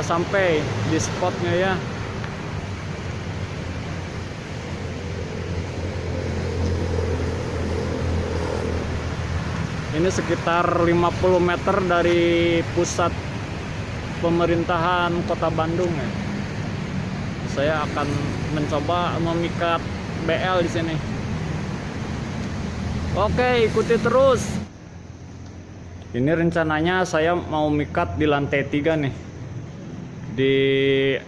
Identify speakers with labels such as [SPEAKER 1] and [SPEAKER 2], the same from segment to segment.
[SPEAKER 1] udah sampai di spotnya ya. Ini sekitar 50 meter dari pusat pemerintahan kota Bandung ya. Saya akan mencoba memikat BL di sini. Oke ikuti terus. Ini rencananya saya mau mikat di lantai 3 nih di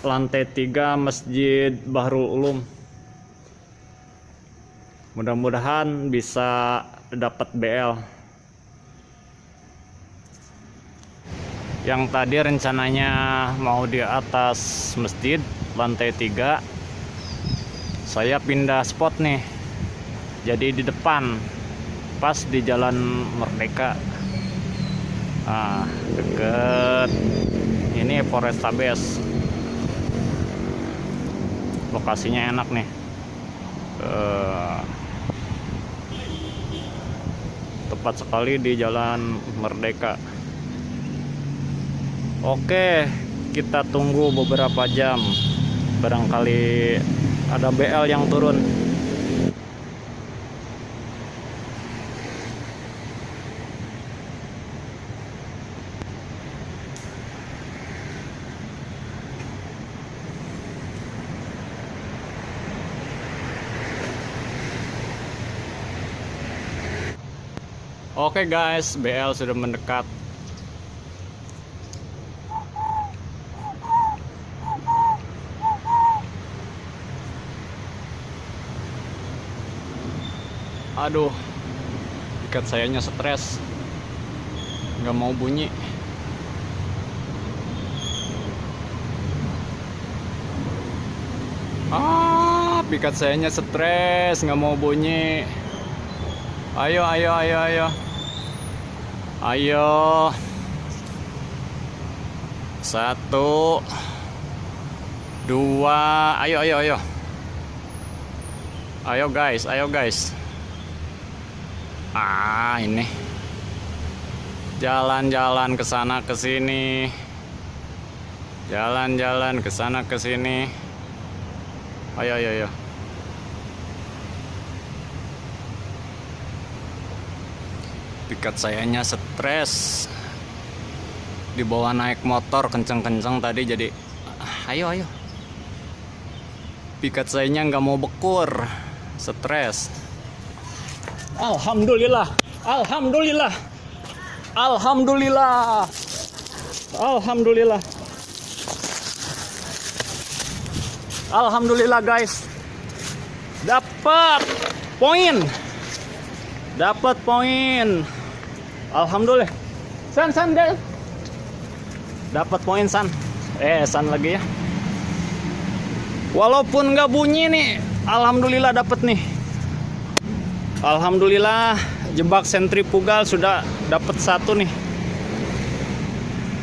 [SPEAKER 1] lantai 3 Masjid Bahrul Ulum. Mudah-mudahan bisa dapat BL yang tadi rencananya mau di atas masjid lantai 3 saya pindah spot nih jadi di depan pas di jalan Merdeka. Ah deket ini Polrestabes lokasinya enak nih. Uh, tepat sekali di jalan Merdeka. Oke kita tunggu beberapa jam. Barangkali ada BL yang turun Oke guys, BL sudah mendekat. Aduh, ikat sayanya stres, nggak mau bunyi. Ah, pikat sayanya stres, nggak mau bunyi. Ayo, ayo, ayo, ayo. Ayo. Satu. Dua. Ayo, ayo, ayo. Ayo guys, ayo guys. Ah, ini. Jalan-jalan ke sana ke sini. Jalan-jalan ke sana ke sini. Ayo, ayo, ayo. Pikat sayanya stres. Dibawa naik motor kenceng-kenceng tadi jadi ayo ayo. Pikat sayanya nggak mau bekur stres. Alhamdulillah Alhamdulillah Alhamdulillah Alhamdulillah. Alhamdulillah guys. Dapat poin. Dapat poin Alhamdulillah. San San Del dapat poin San. Eh San lagi ya. Walaupun nggak bunyi nih Alhamdulillah dapat nih. Alhamdulillah jebak sentrifugal sudah dapat satu nih.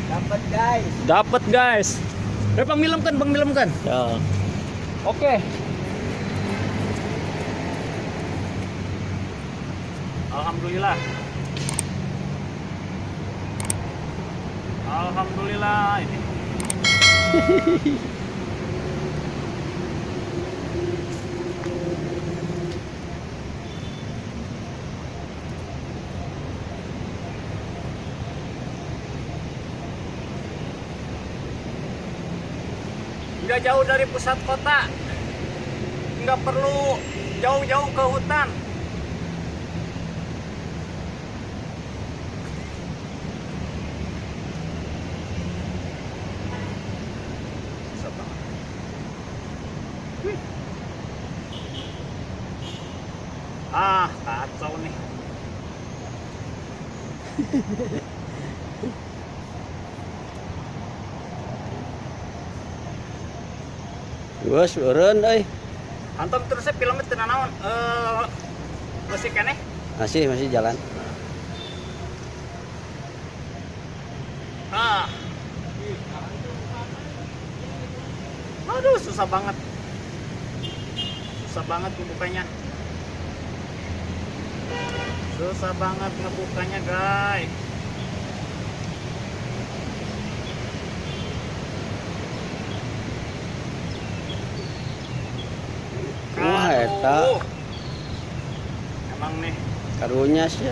[SPEAKER 2] Dapat guys.
[SPEAKER 1] dapat guys. Eh pangmilamkan pangmilamkan
[SPEAKER 2] Ya.
[SPEAKER 1] oke. Alhamdulillah Alhamdulillah ini. Nggak jauh dari pusat kota. Nggak perlu jauh-jauh ke hutan Susah banget. Wih. ah kacau nih
[SPEAKER 2] Wes eureun euy.
[SPEAKER 1] Anton terusnya filmnya teu naon eh musik keneh
[SPEAKER 2] Masih masih jalan.
[SPEAKER 1] ah. Aduh susah banget. Susah banget ngebukanya susah banget ngebukanya guys.
[SPEAKER 2] Wah eta.
[SPEAKER 1] Emang nih.
[SPEAKER 2] Karunya sih.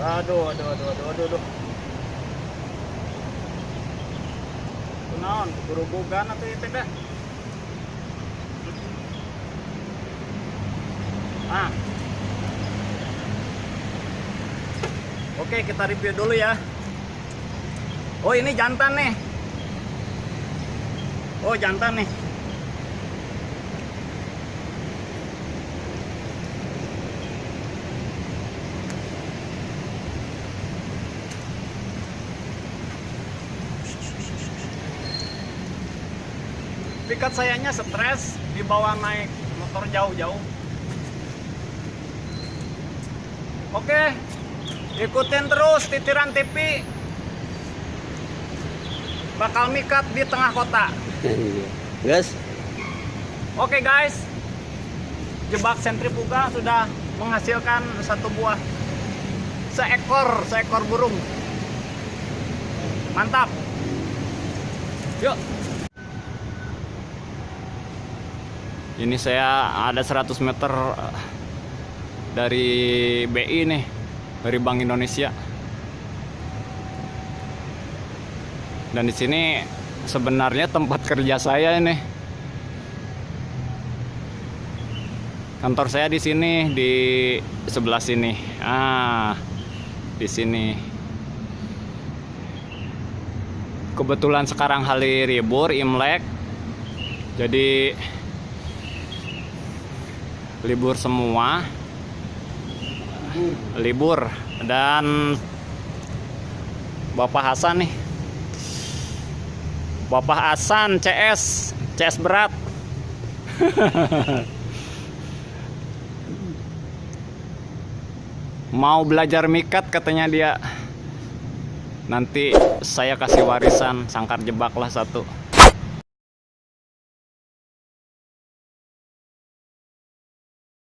[SPEAKER 1] Aduh aduh aduh aduh aduh, aduh. Kenaon, buru-buru atau itu dah Ah. Oke, kita review dulu ya. Oh, ini jantan nih. Oh, jantan nih. Pikat sayanya stres dibawa naik motor jauh-jauh. Oke, ikutin terus titiran TV. Bakal mikat di tengah kota.
[SPEAKER 2] Guys,
[SPEAKER 1] Oke guys, jebak sentrifuga sudah menghasilkan satu buah seekor seekor burung. Mantap. Yuk. Ini saya ada 100 meter eh, dari BI nih, dari Bank Indonesia. Dan di sini sebenarnya tempat kerja saya ini. Kantor saya di sini di sebelah sini. Ah, di sini. Kebetulan sekarang hari libur Imlek. Jadi libur semua. Libur dan Bapak Hasan nih. Bapak Hasan CS, CS berat. mau belajar mikat katanya dia nanti saya kasih warisan sangkar jebak lah satu